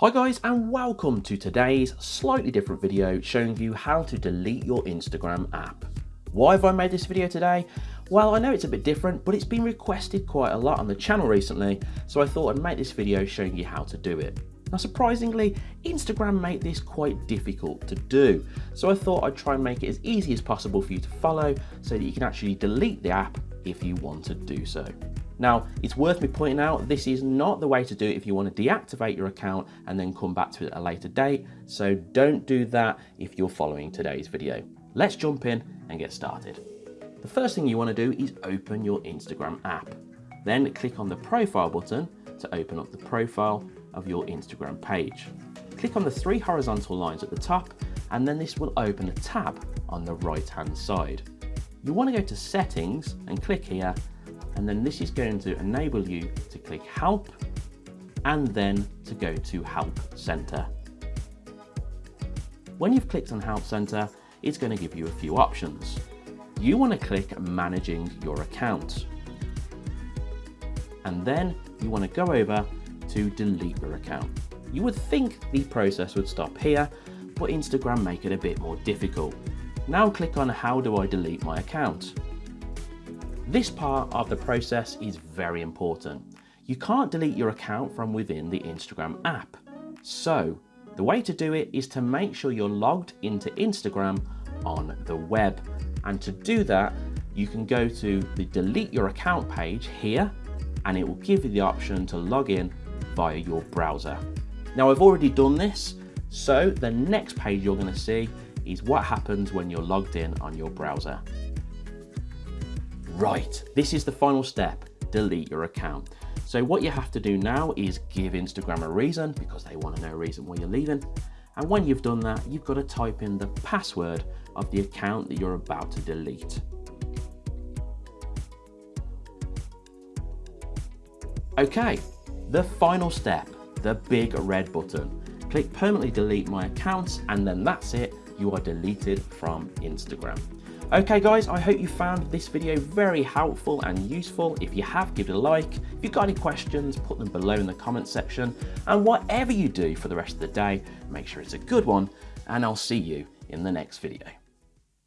Hi guys and welcome to today's slightly different video showing you how to delete your Instagram app. Why have I made this video today? Well, I know it's a bit different, but it's been requested quite a lot on the channel recently, so I thought I'd make this video showing you how to do it. Now surprisingly, Instagram made this quite difficult to do, so I thought I'd try and make it as easy as possible for you to follow so that you can actually delete the app if you want to do so. Now, it's worth me pointing out, this is not the way to do it if you want to deactivate your account and then come back to it at a later date. So don't do that if you're following today's video. Let's jump in and get started. The first thing you want to do is open your Instagram app. Then click on the profile button to open up the profile of your Instagram page. Click on the three horizontal lines at the top and then this will open a tab on the right hand side. You want to go to settings and click here and then this is going to enable you to click help and then to go to help center. When you've clicked on help center, it's going to give you a few options. You want to click managing your account. And then you want to go over to delete your account. You would think the process would stop here, but Instagram make it a bit more difficult. Now click on how do I delete my account. This part of the process is very important. You can't delete your account from within the Instagram app. So the way to do it is to make sure you're logged into Instagram on the web. And to do that, you can go to the delete your account page here, and it will give you the option to log in via your browser. Now I've already done this, so the next page you're gonna see is what happens when you're logged in on your browser. Right, this is the final step, delete your account. So what you have to do now is give Instagram a reason because they want to know a reason why you're leaving. And when you've done that, you've got to type in the password of the account that you're about to delete. Okay, the final step, the big red button. Click permanently delete my accounts and then that's it, you are deleted from Instagram. Okay guys, I hope you found this video very helpful and useful. If you have, give it a like. If you've got any questions, put them below in the comment section. And whatever you do for the rest of the day, make sure it's a good one, and I'll see you in the next video.